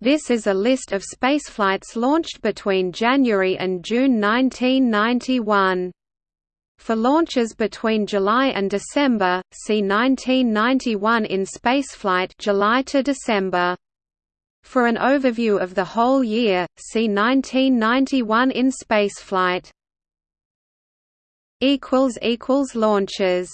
This is a list of spaceflights launched between January and June 1991. For launches between July and December, see 1991 in spaceflight July to December. For an overview of the whole year, see 1991 in spaceflight. Launches